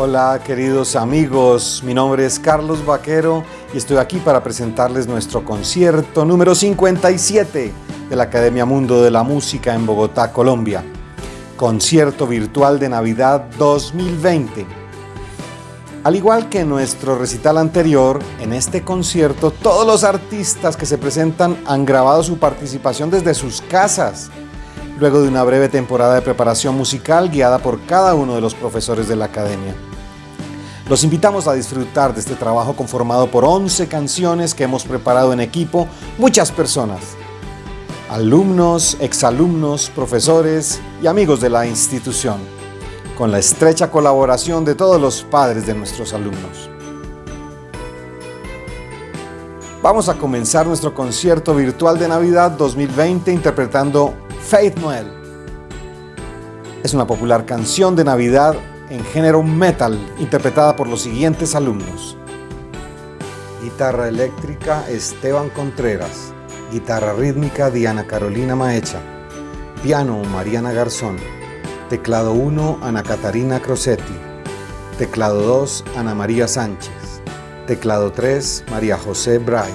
Hola queridos amigos, mi nombre es Carlos Vaquero y estoy aquí para presentarles nuestro concierto número 57 de la Academia Mundo de la Música en Bogotá, Colombia. Concierto virtual de Navidad 2020. Al igual que en nuestro recital anterior, en este concierto todos los artistas que se presentan han grabado su participación desde sus casas, luego de una breve temporada de preparación musical guiada por cada uno de los profesores de la academia. Los invitamos a disfrutar de este trabajo conformado por 11 canciones que hemos preparado en equipo muchas personas, alumnos, exalumnos, profesores y amigos de la institución, con la estrecha colaboración de todos los padres de nuestros alumnos. Vamos a comenzar nuestro concierto virtual de Navidad 2020 interpretando Faith Noel. Es una popular canción de Navidad en género metal, interpretada por los siguientes alumnos. Guitarra eléctrica Esteban Contreras. Guitarra rítmica Diana Carolina Maecha. Piano Mariana Garzón. Teclado 1 Ana Catarina Crosetti. Teclado 2 Ana María Sánchez. Teclado 3 María José Bray.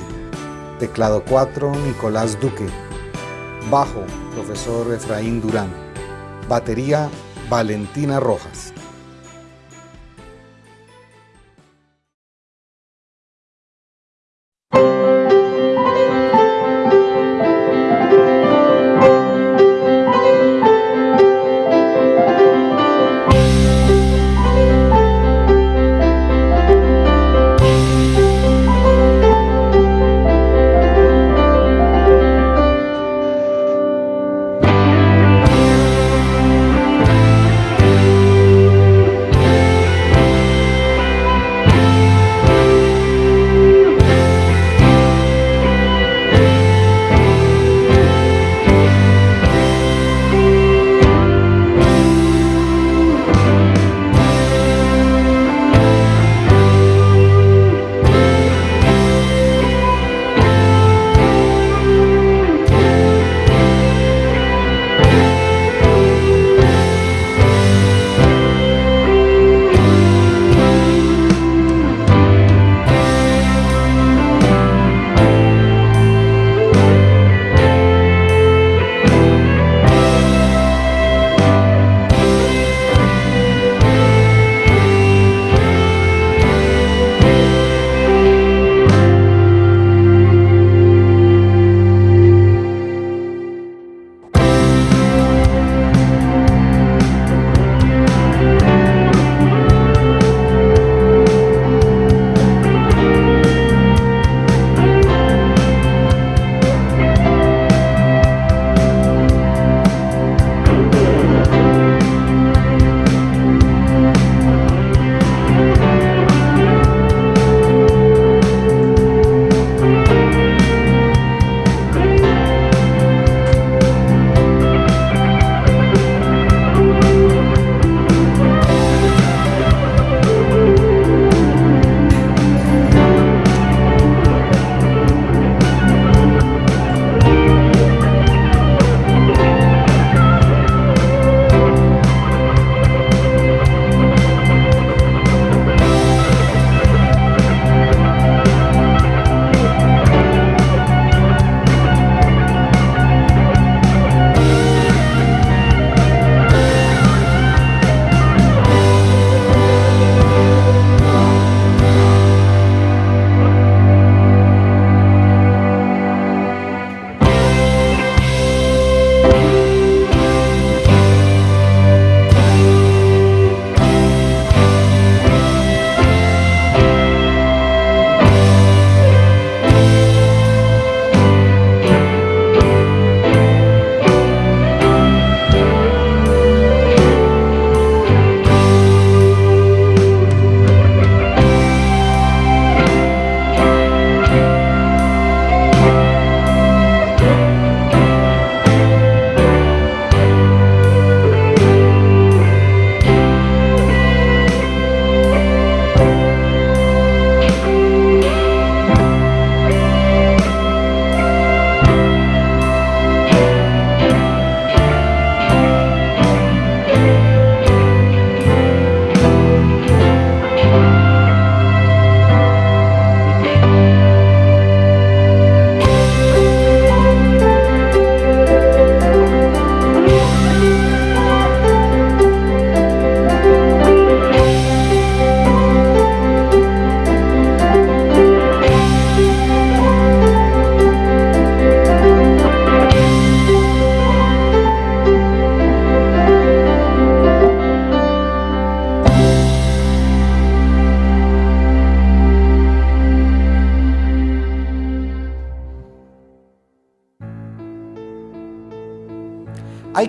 Teclado 4 Nicolás Duque. Bajo Profesor Efraín Durán. Batería Valentina Rojas.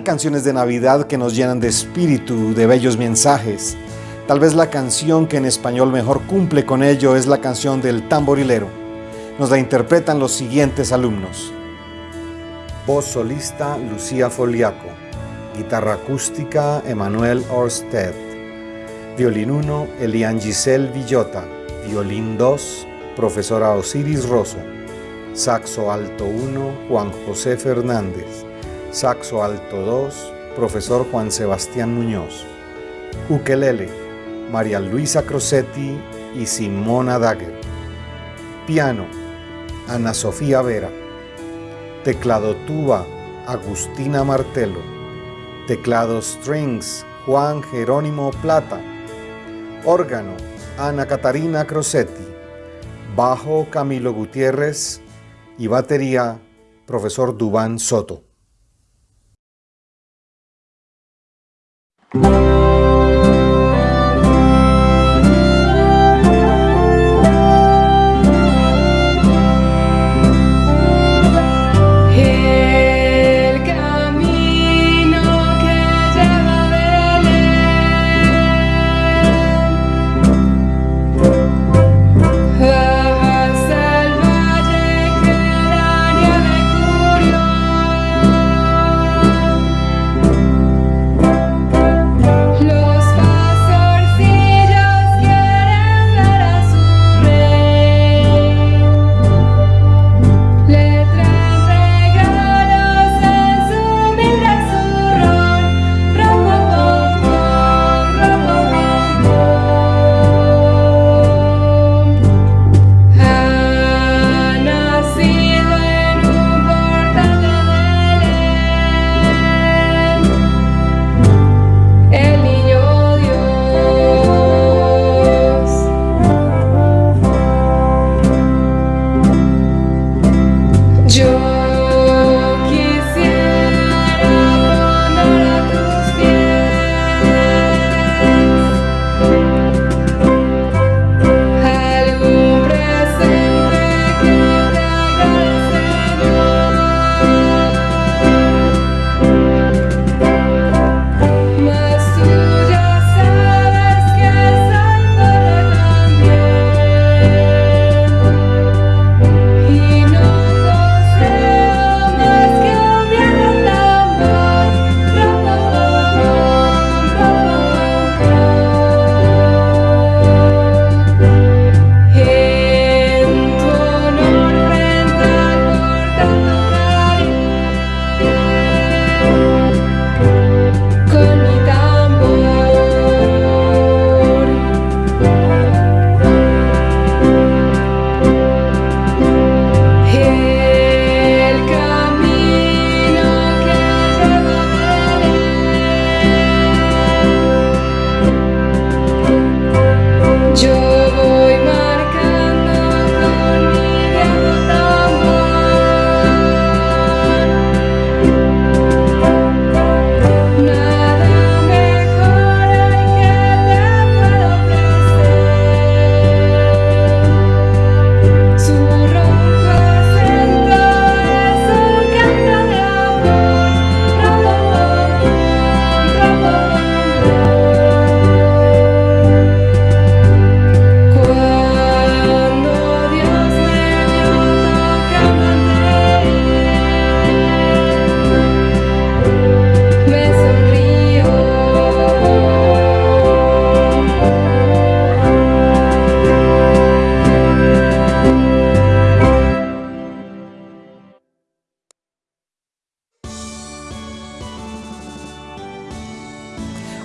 Canciones de Navidad que nos llenan de espíritu, de bellos mensajes. Tal vez la canción que en español mejor cumple con ello es la canción del tamborilero. Nos la interpretan los siguientes alumnos. Voz solista Lucía Foliaco. Guitarra acústica Emanuel Orsted. Violín 1 Elian Giselle Villota. Violín 2 Profesora Osiris Rosso. Saxo alto 1 Juan José Fernández. Saxo alto 2, profesor Juan Sebastián Muñoz. Ukelele, María Luisa Crosetti y Simona Dagger. Piano, Ana Sofía Vera. Teclado tuba, Agustina Martelo. Teclado strings, Juan Jerónimo Plata. Órgano, Ana Catarina Crosetti. Bajo, Camilo Gutiérrez. Y batería, profesor Dubán Soto. Thank you.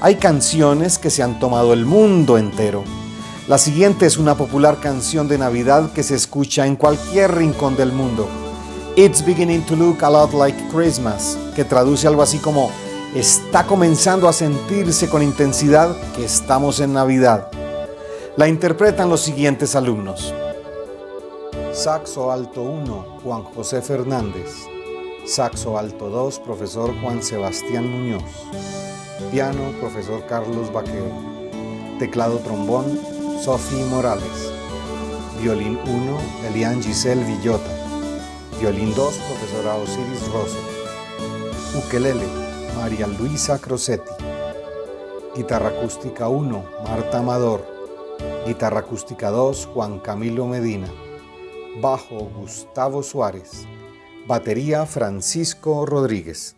Hay canciones que se han tomado el mundo entero. La siguiente es una popular canción de Navidad que se escucha en cualquier rincón del mundo. It's beginning to look a lot like Christmas, que traduce algo así como está comenzando a sentirse con intensidad que estamos en Navidad. La interpretan los siguientes alumnos. Saxo alto 1, Juan José Fernández. Saxo alto 2, profesor Juan Sebastián Muñoz. Piano, profesor Carlos Vaquero. Teclado trombón, Sophie Morales. Violín 1, Elian Giselle Villota. Violín 2, profesora Osiris Rosso. Ukelele, María Luisa Crosetti. Guitarra acústica 1, Marta Amador. Guitarra acústica 2, Juan Camilo Medina. Bajo, Gustavo Suárez. Batería, Francisco Rodríguez.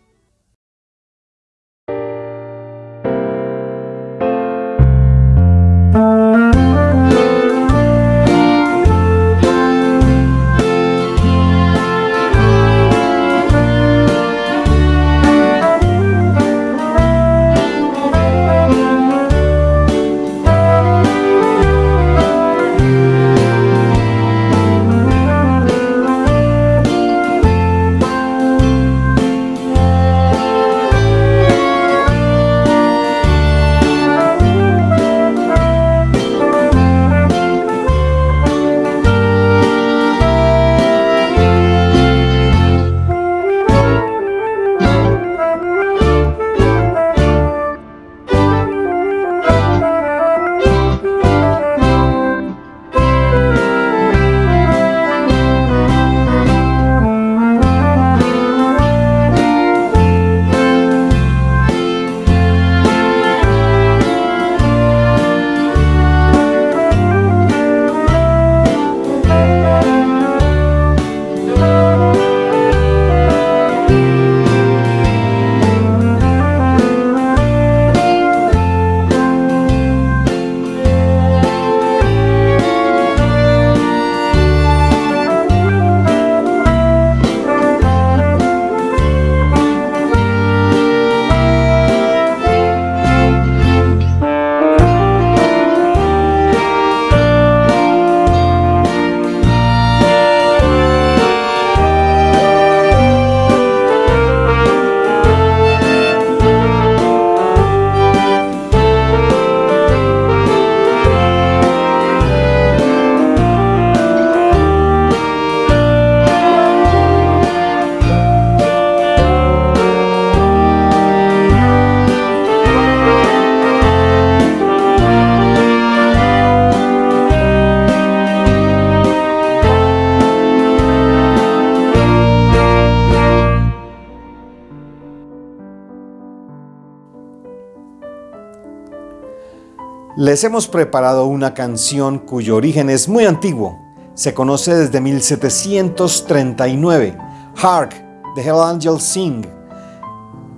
Les hemos preparado una canción cuyo origen es muy antiguo. Se conoce desde 1739. Hark, the Hell Angels Sing.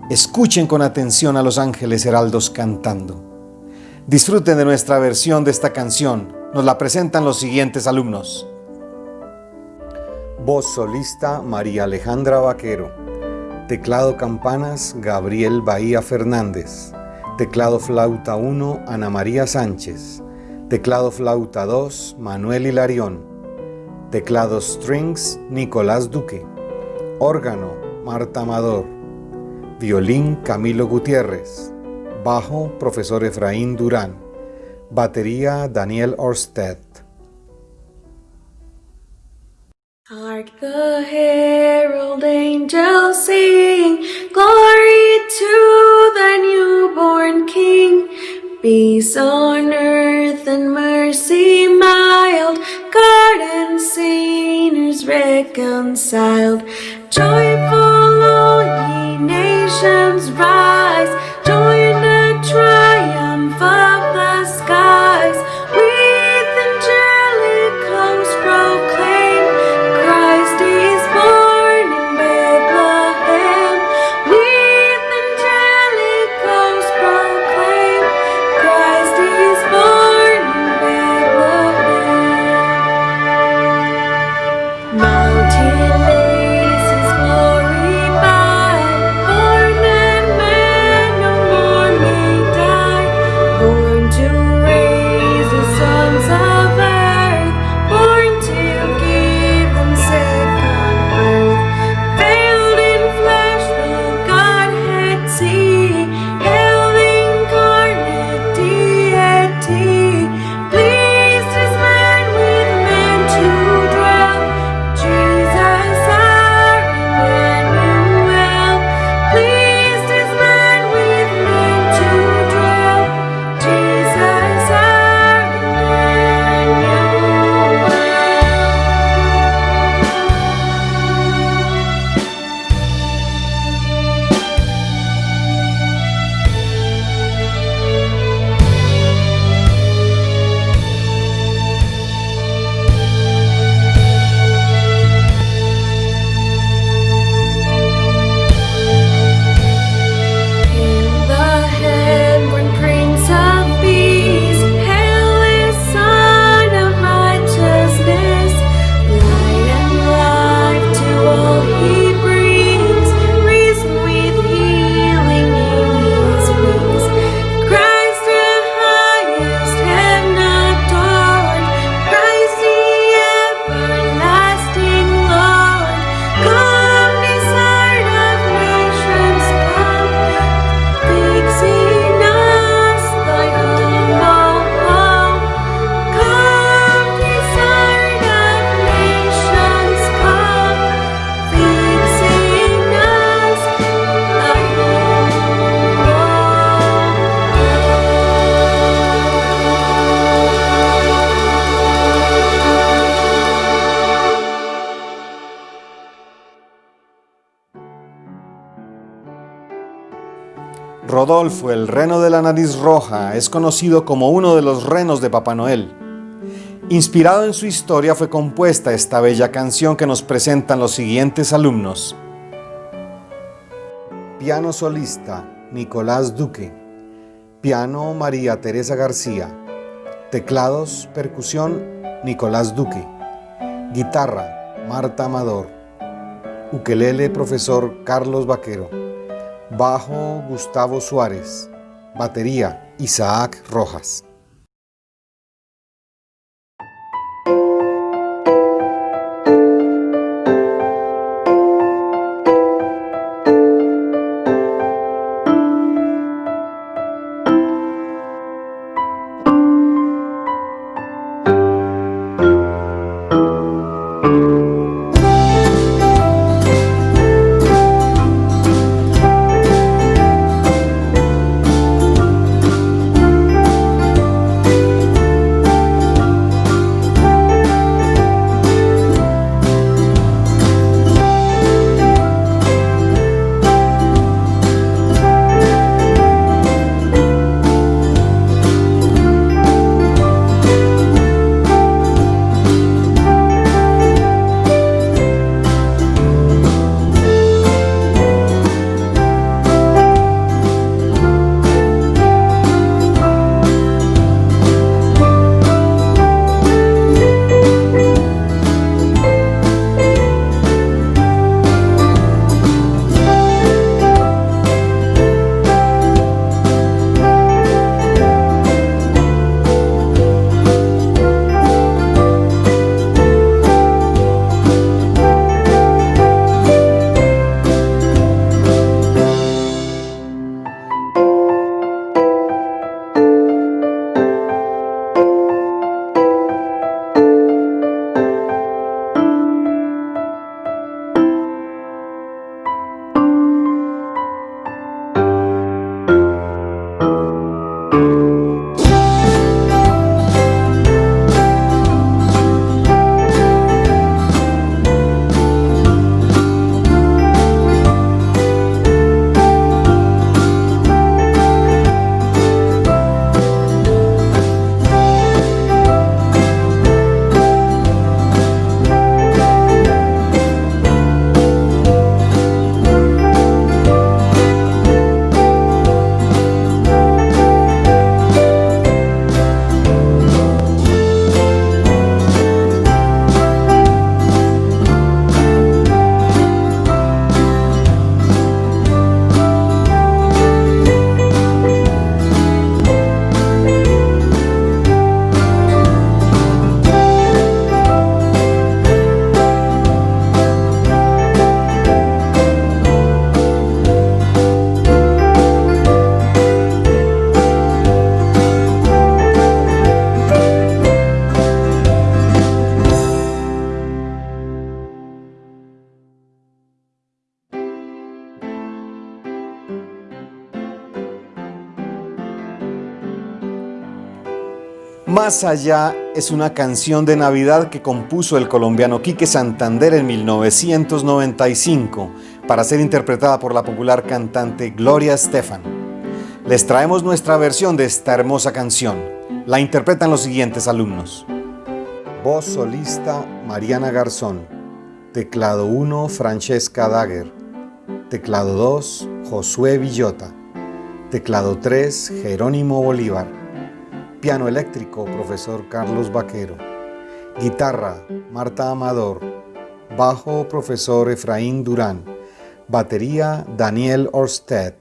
Escuchen con atención a los ángeles heraldos cantando. Disfruten de nuestra versión de esta canción. Nos la presentan los siguientes alumnos. Voz solista María Alejandra Vaquero. Teclado campanas Gabriel Bahía Fernández. Teclado flauta 1, Ana María Sánchez. Teclado flauta 2, Manuel Hilarión. Teclado strings, Nicolás Duque. Órgano, Marta Amador. Violín, Camilo Gutiérrez. Bajo, profesor Efraín Durán. Batería, Daniel Orsted. Hark the herald angels sing, glory to the newborn King. Peace on earth and mercy mild, God and sinners reconciled. Joyful all ye nations rise, join the triumph El reno de la nariz roja, es conocido como uno de los renos de Papá Noel. Inspirado en su historia fue compuesta esta bella canción que nos presentan los siguientes alumnos. Piano solista, Nicolás Duque. Piano, María Teresa García. Teclados, percusión, Nicolás Duque. Guitarra, Marta Amador. Ukelele, profesor Carlos Vaquero. Bajo, Gustavo Suárez. Batería, Isaac Rojas. Más allá es una canción de Navidad que compuso el colombiano Quique Santander en 1995 para ser interpretada por la popular cantante Gloria Estefan. Les traemos nuestra versión de esta hermosa canción. La interpretan los siguientes alumnos. Voz solista Mariana Garzón. Teclado 1 Francesca Dagger. Teclado 2 Josué Villota. Teclado 3 Jerónimo Bolívar. Piano eléctrico, profesor Carlos Vaquero. Guitarra, Marta Amador. Bajo, profesor Efraín Durán. Batería, Daniel Orsted.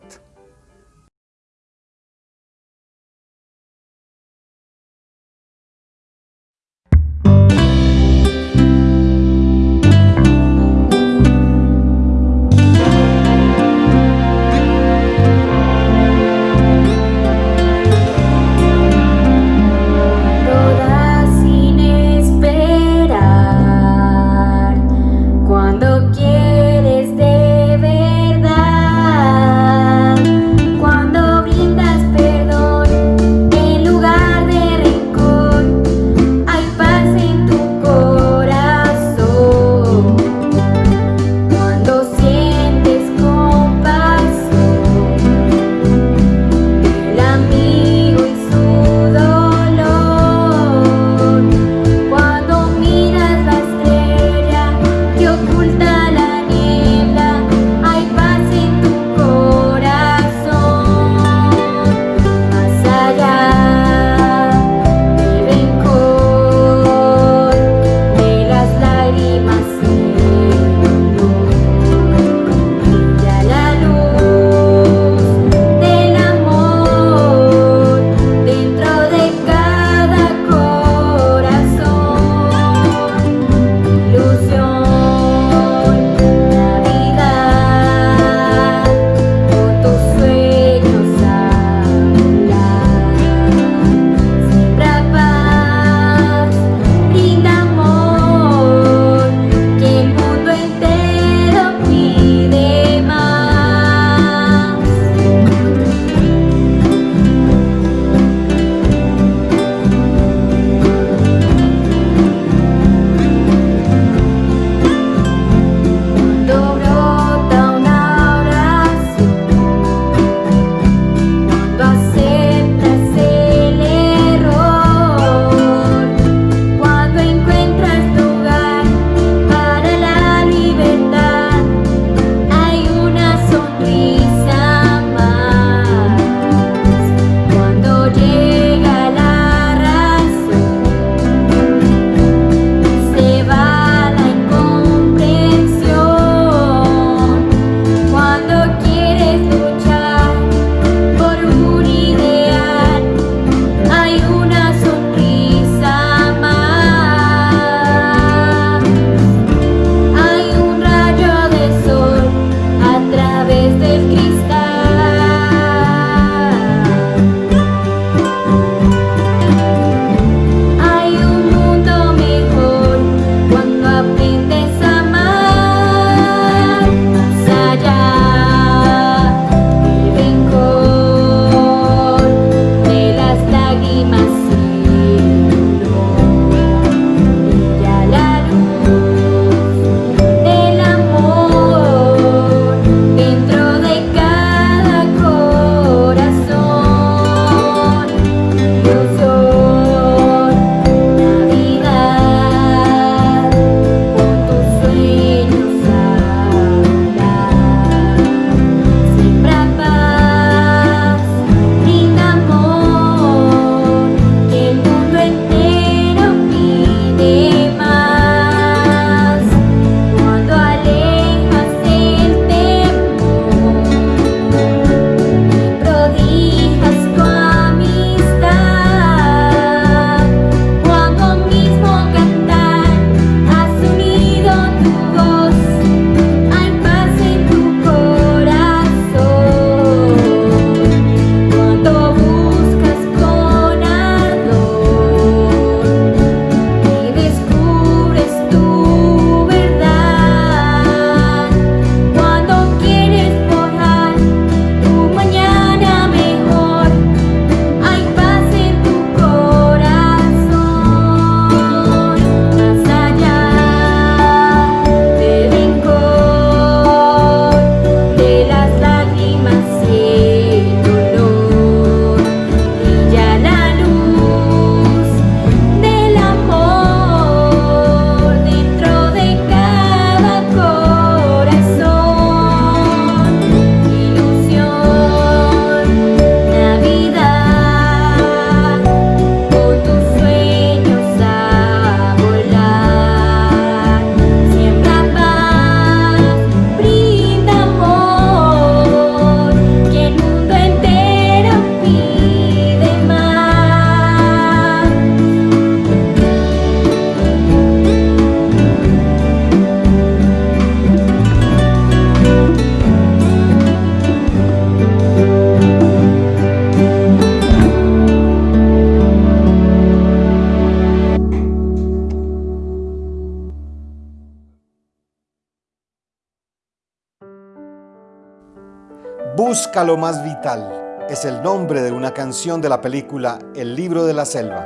Busca lo más vital es el nombre de una canción de la película El libro de la selva.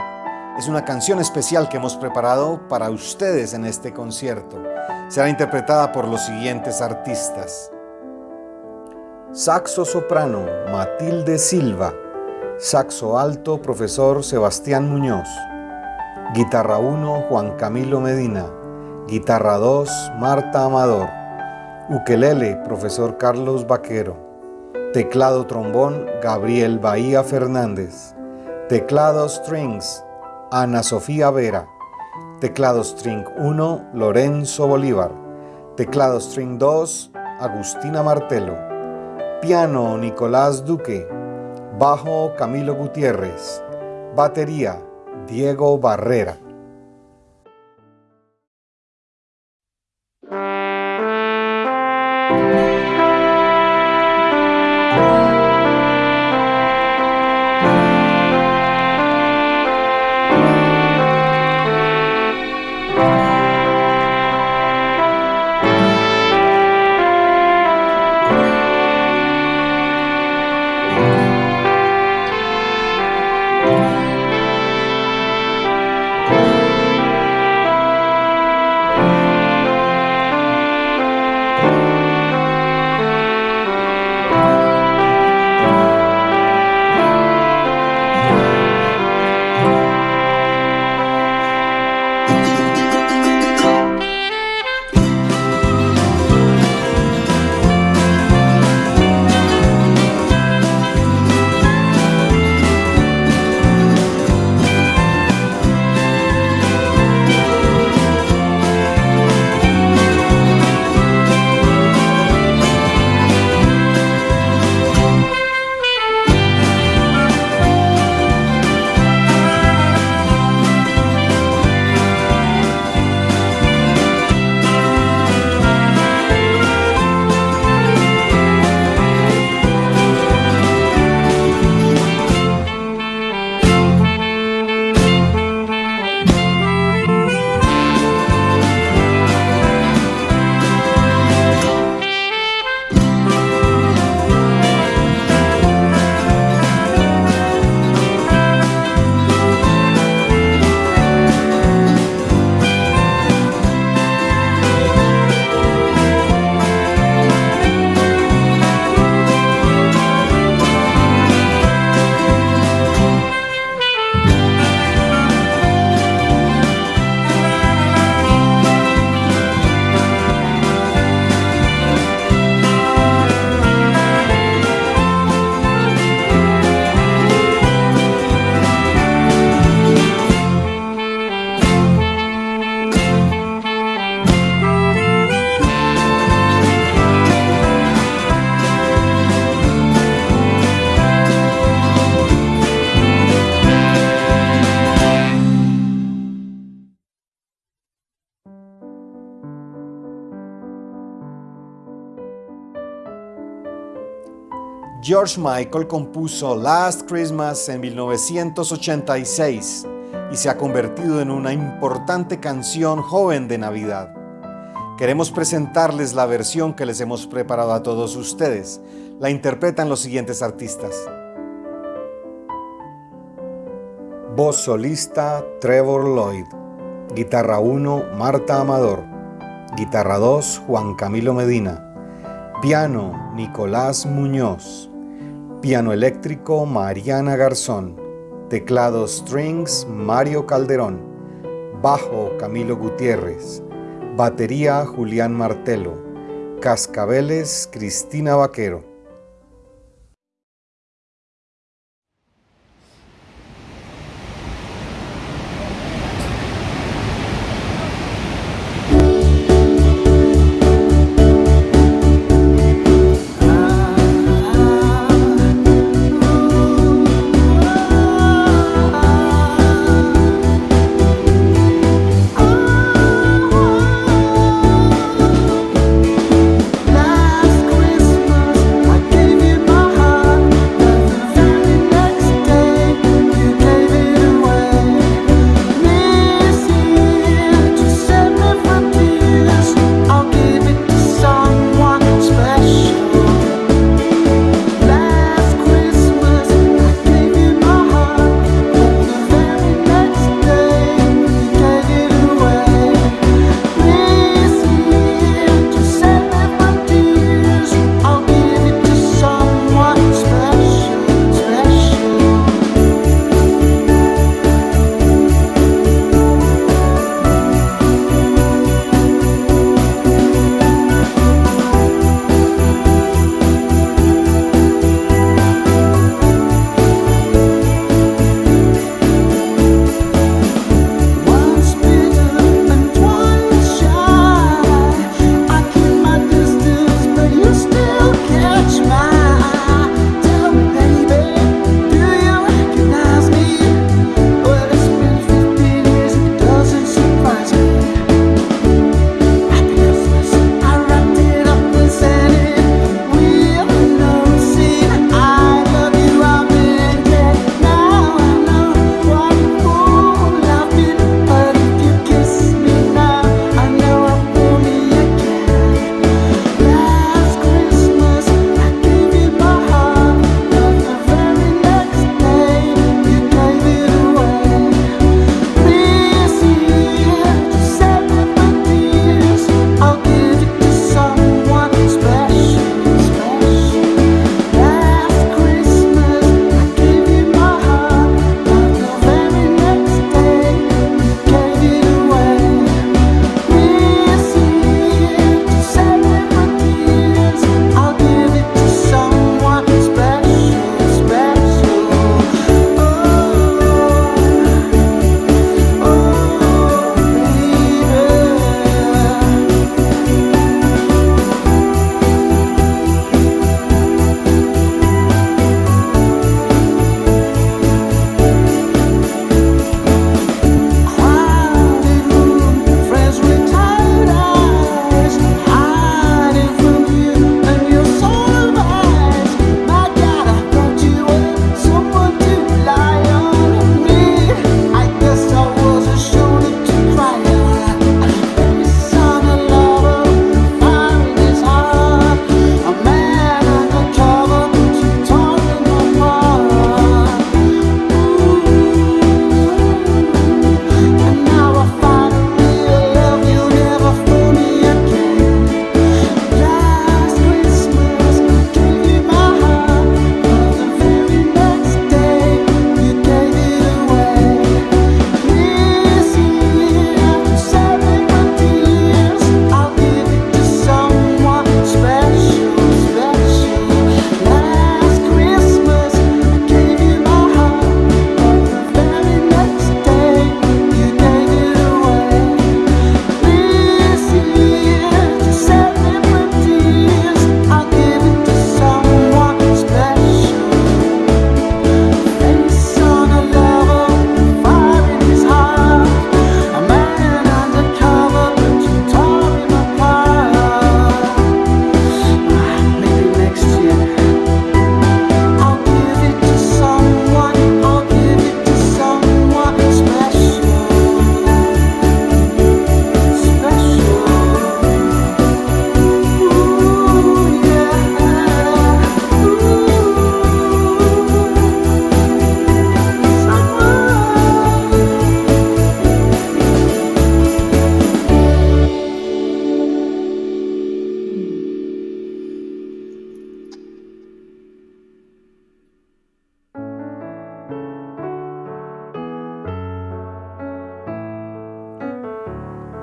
Es una canción especial que hemos preparado para ustedes en este concierto. Será interpretada por los siguientes artistas. Saxo soprano, Matilde Silva. Saxo alto, profesor Sebastián Muñoz. Guitarra 1, Juan Camilo Medina. Guitarra 2, Marta Amador. Ukelele, profesor Carlos Vaquero. Teclado trombón, Gabriel Bahía Fernández. Teclado strings, Ana Sofía Vera. Teclado string 1, Lorenzo Bolívar. Teclado string 2, Agustina Martelo. Piano, Nicolás Duque. Bajo, Camilo Gutiérrez. Batería, Diego Barrera. George Michael compuso Last Christmas en 1986 y se ha convertido en una importante canción joven de Navidad. Queremos presentarles la versión que les hemos preparado a todos ustedes. La interpretan los siguientes artistas. Voz solista Trevor Lloyd. Guitarra 1 Marta Amador. Guitarra 2 Juan Camilo Medina. Piano Nicolás Muñoz. Piano eléctrico Mariana Garzón. Teclado strings Mario Calderón. Bajo Camilo Gutiérrez. Batería Julián Martelo. Cascabeles Cristina Vaquero.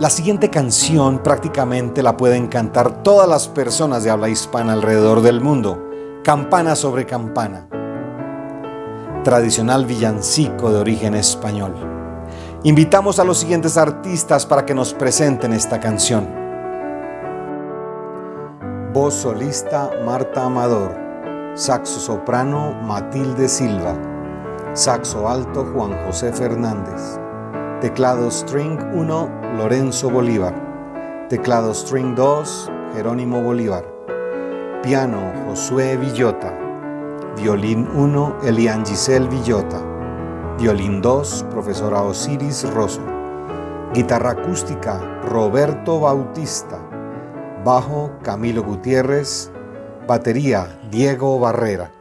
La siguiente canción prácticamente la pueden cantar todas las personas de habla hispana alrededor del mundo. Campana sobre campana. Tradicional villancico de origen español. Invitamos a los siguientes artistas para que nos presenten esta canción. Voz solista Marta Amador. Saxo soprano Matilde Silva. Saxo alto Juan José Fernández. Teclado string 1 Lorenzo Bolívar. Teclado string 2, Jerónimo Bolívar. Piano, Josué Villota. Violín 1, Elian Giselle Villota. Violín 2, profesora Osiris Rosso. Guitarra acústica, Roberto Bautista. Bajo, Camilo Gutiérrez. Batería, Diego Barrera.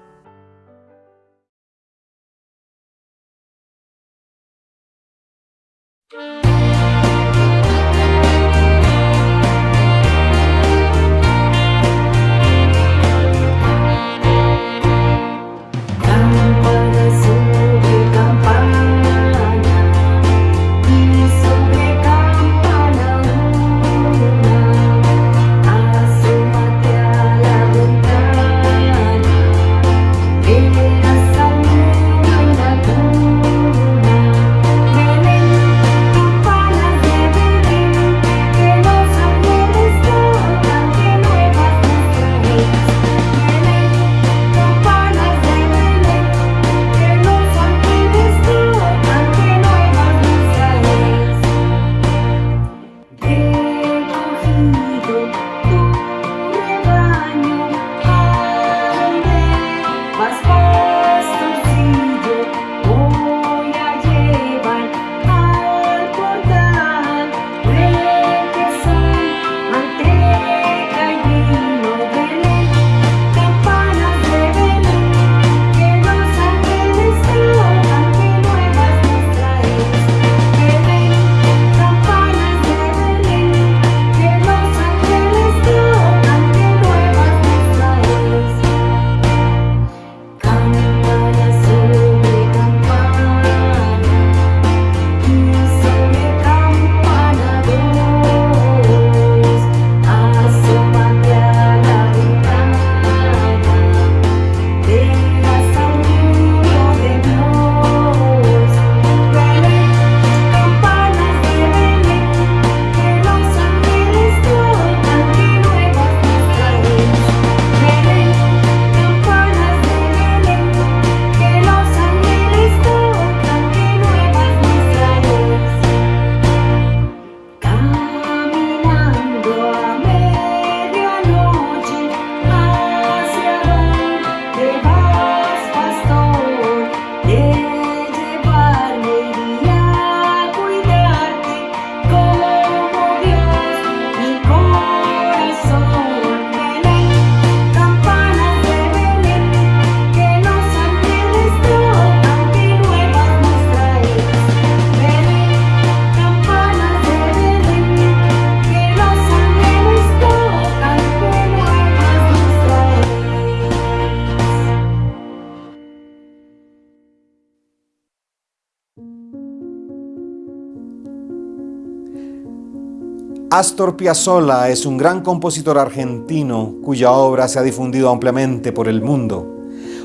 Astor Piazzolla es un gran compositor argentino cuya obra se ha difundido ampliamente por el mundo.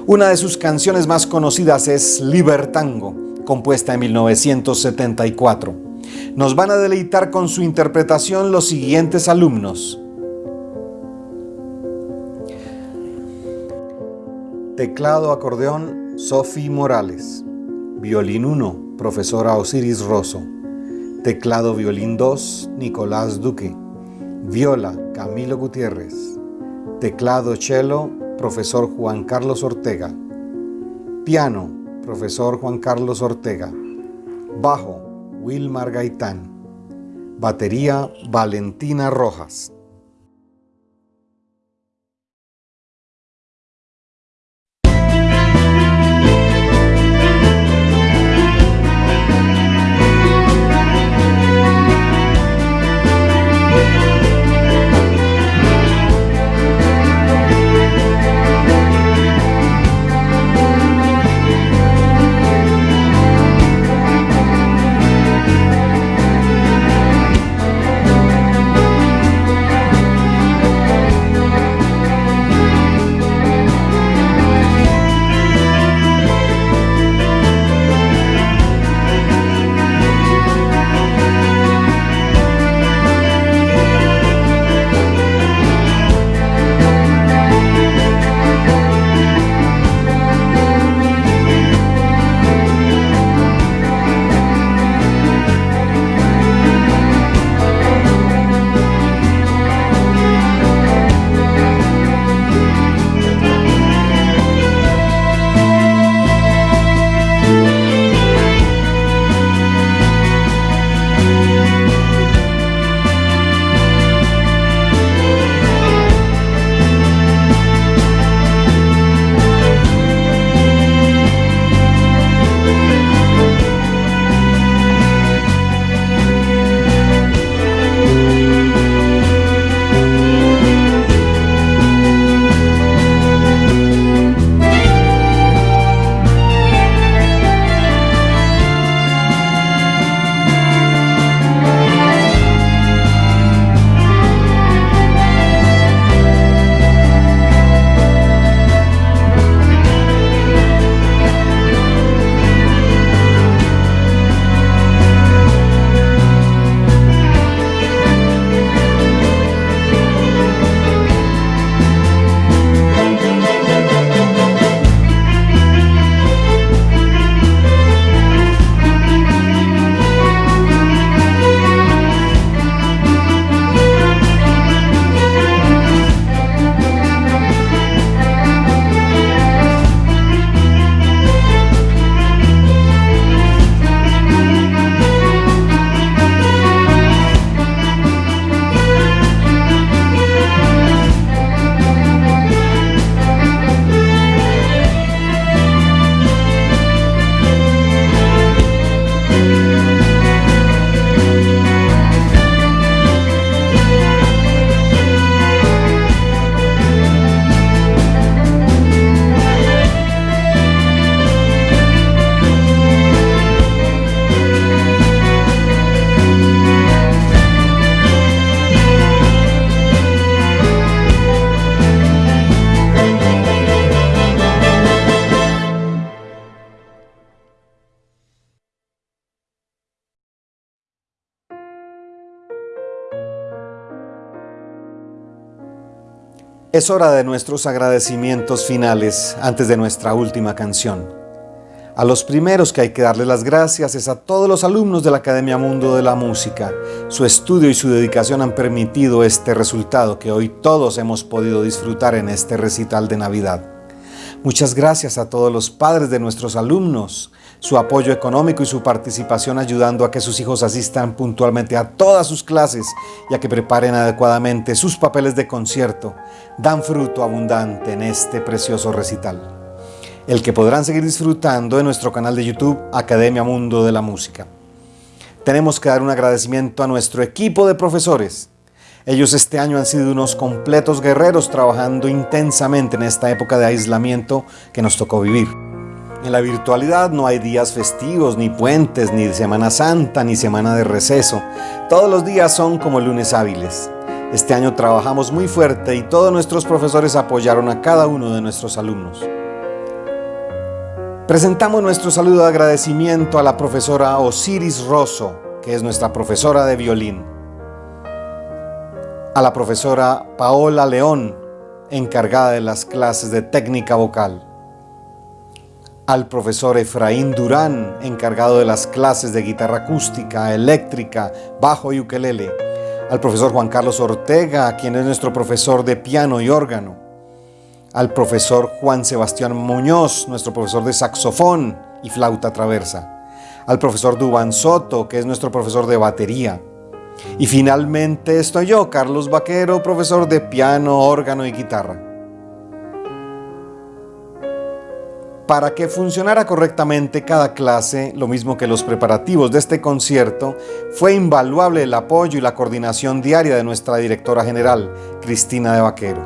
Una de sus canciones más conocidas es Libertango, compuesta en 1974. Nos van a deleitar con su interpretación los siguientes alumnos. Teclado acordeón Sofi Morales. Violín 1, profesora Osiris Rosso. Teclado violín 2, Nicolás Duque. Viola, Camilo Gutiérrez. Teclado cello, profesor Juan Carlos Ortega. Piano, profesor Juan Carlos Ortega. Bajo, Wilmar Gaitán. Batería, Valentina Rojas. Es hora de nuestros agradecimientos finales antes de nuestra última canción. A los primeros que hay que darle las gracias es a todos los alumnos de la Academia Mundo de la Música. Su estudio y su dedicación han permitido este resultado que hoy todos hemos podido disfrutar en este recital de Navidad. Muchas gracias a todos los padres de nuestros alumnos, su apoyo económico y su participación ayudando a que sus hijos asistan puntualmente a todas sus clases y a que preparen adecuadamente sus papeles de concierto, dan fruto abundante en este precioso recital. El que podrán seguir disfrutando en nuestro canal de YouTube Academia Mundo de la Música. Tenemos que dar un agradecimiento a nuestro equipo de profesores. Ellos este año han sido unos completos guerreros trabajando intensamente en esta época de aislamiento que nos tocó vivir. En la virtualidad no hay días festivos, ni puentes, ni Semana Santa, ni semana de receso. Todos los días son como lunes hábiles. Este año trabajamos muy fuerte y todos nuestros profesores apoyaron a cada uno de nuestros alumnos. Presentamos nuestro saludo de agradecimiento a la profesora Osiris Rosso, que es nuestra profesora de violín. A la profesora Paola León, encargada de las clases de técnica vocal al profesor Efraín Durán, encargado de las clases de guitarra acústica, eléctrica, bajo y ukelele, al profesor Juan Carlos Ortega, quien es nuestro profesor de piano y órgano, al profesor Juan Sebastián Muñoz, nuestro profesor de saxofón y flauta traversa, al profesor Dubán Soto, que es nuestro profesor de batería, y finalmente estoy yo, Carlos Vaquero, profesor de piano, órgano y guitarra. Para que funcionara correctamente cada clase, lo mismo que los preparativos de este concierto, fue invaluable el apoyo y la coordinación diaria de nuestra directora general, Cristina de Vaquero.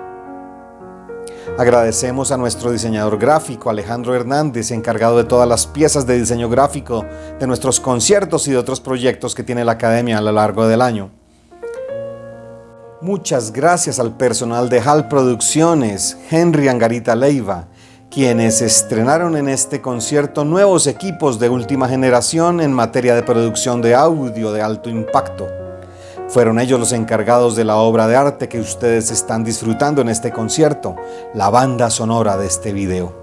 Agradecemos a nuestro diseñador gráfico, Alejandro Hernández, encargado de todas las piezas de diseño gráfico de nuestros conciertos y de otros proyectos que tiene la Academia a lo largo del año. Muchas gracias al personal de HAL Producciones, Henry Angarita Leiva, quienes estrenaron en este concierto nuevos equipos de última generación en materia de producción de audio de alto impacto. Fueron ellos los encargados de la obra de arte que ustedes están disfrutando en este concierto, la banda sonora de este video.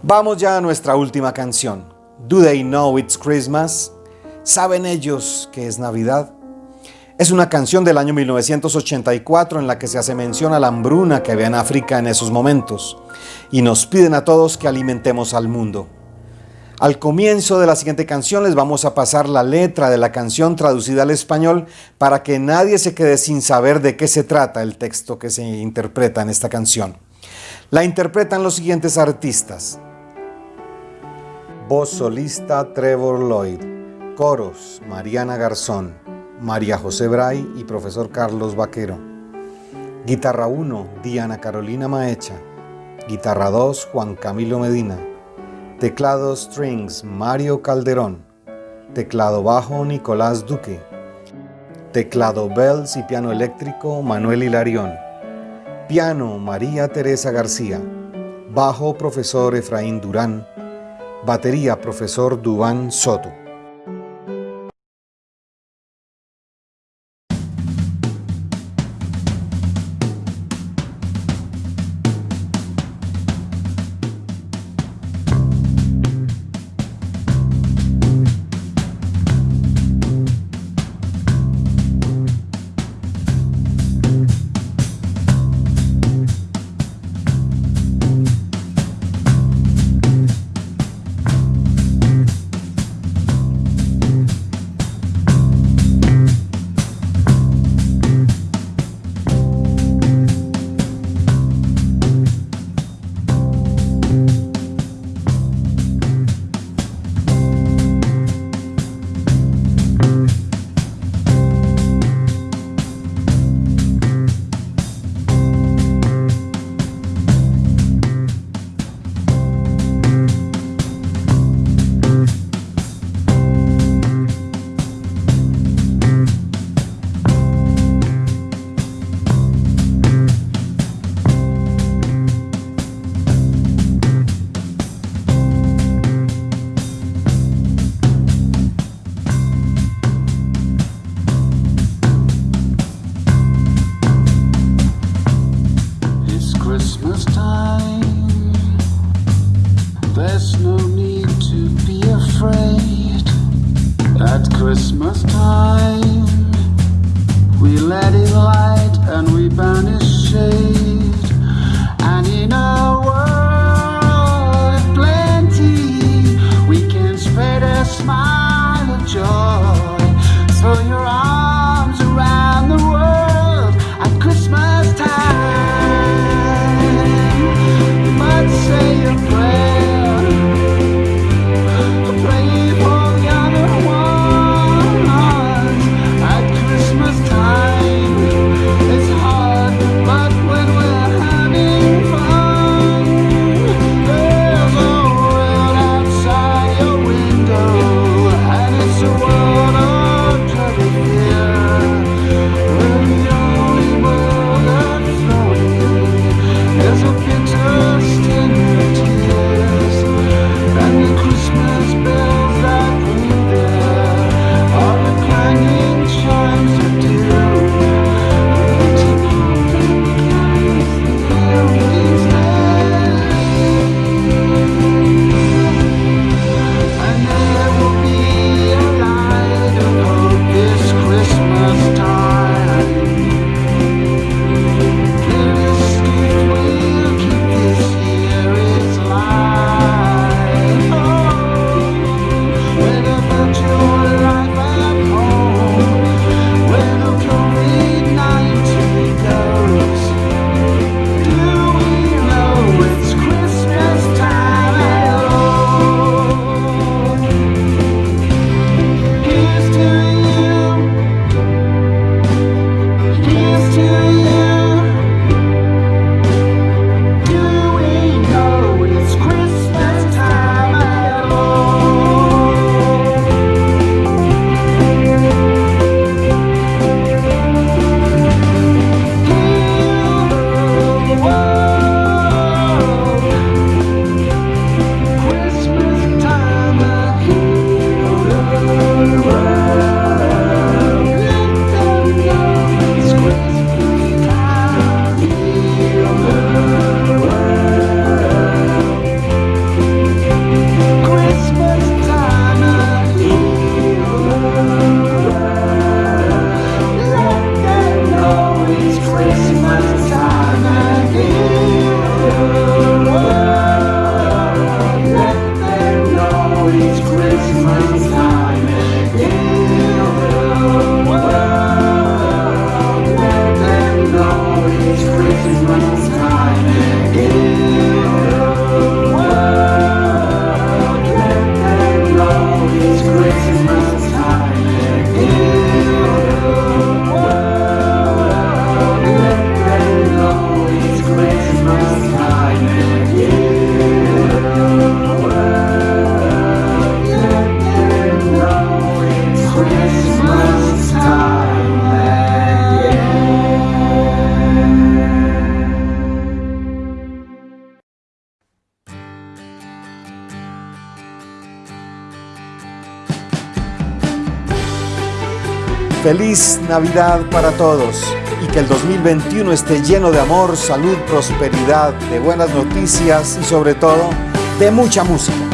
Vamos ya a nuestra última canción. Do They Know It's Christmas? ¿Saben ellos que es Navidad? Es una canción del año 1984 en la que se hace mención a la hambruna que había en África en esos momentos y nos piden a todos que alimentemos al mundo. Al comienzo de la siguiente canción les vamos a pasar la letra de la canción traducida al español para que nadie se quede sin saber de qué se trata el texto que se interpreta en esta canción. La interpretan los siguientes artistas. Voz solista Trevor Lloyd. Coros Mariana Garzón. María José Bray y profesor Carlos Vaquero. Guitarra 1, Diana Carolina Maecha. Guitarra 2, Juan Camilo Medina. Teclado Strings, Mario Calderón. Teclado bajo, Nicolás Duque. Teclado Bells y piano eléctrico, Manuel Hilarión. Piano, María Teresa García. Bajo, profesor Efraín Durán. Batería, profesor Dubán Soto. Feliz Navidad para todos y que el 2021 esté lleno de amor, salud, prosperidad, de buenas noticias y sobre todo de mucha música.